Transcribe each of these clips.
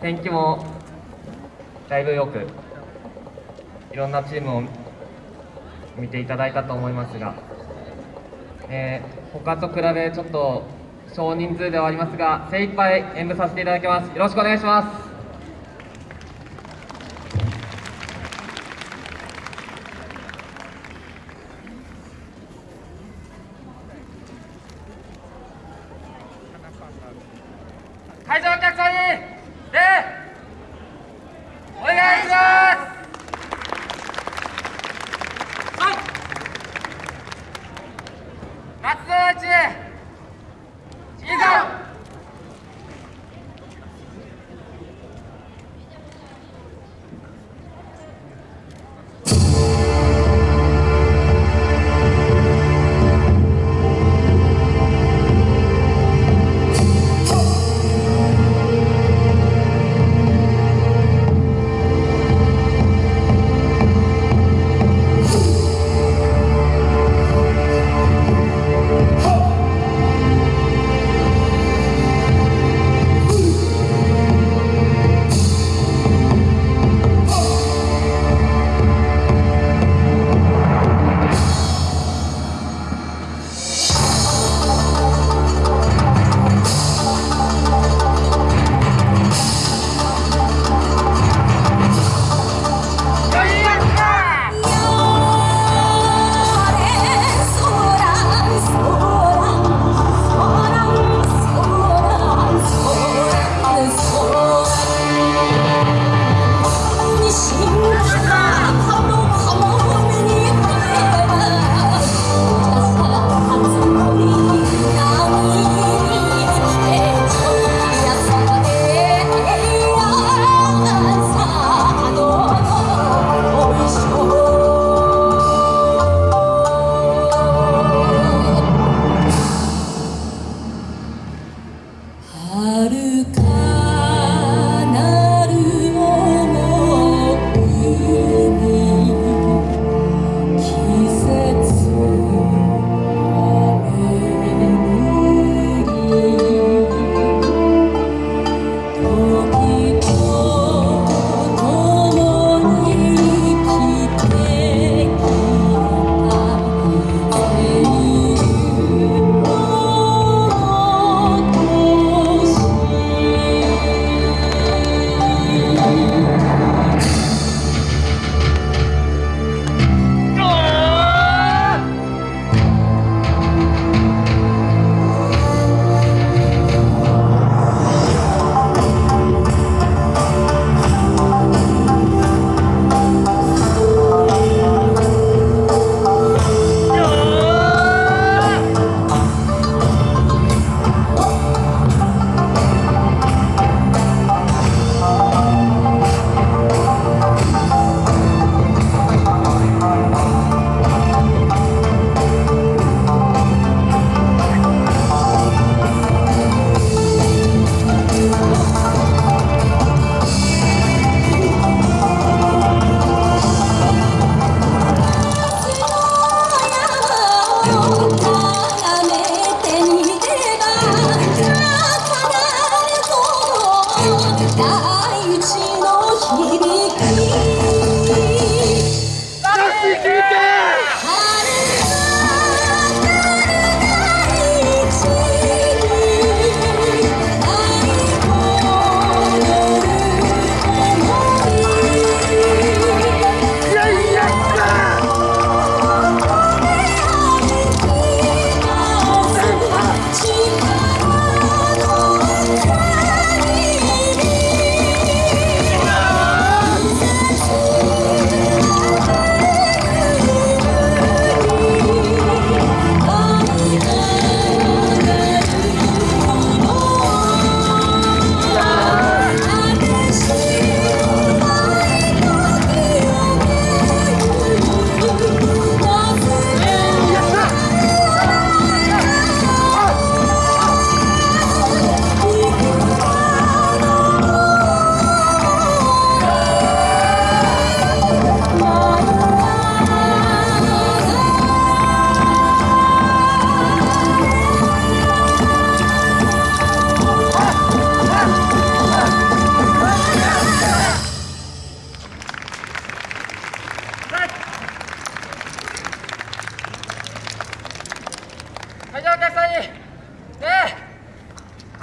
天気もだいぶよくいろんなチームを見ていただいたと思いますが、えー、他と比べちょっと少人数ではありますが精一杯演舞させていただきます。よろしくお願いします。会場お客さんにでお願いします。はい。夏のうちいざ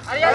ありがとう。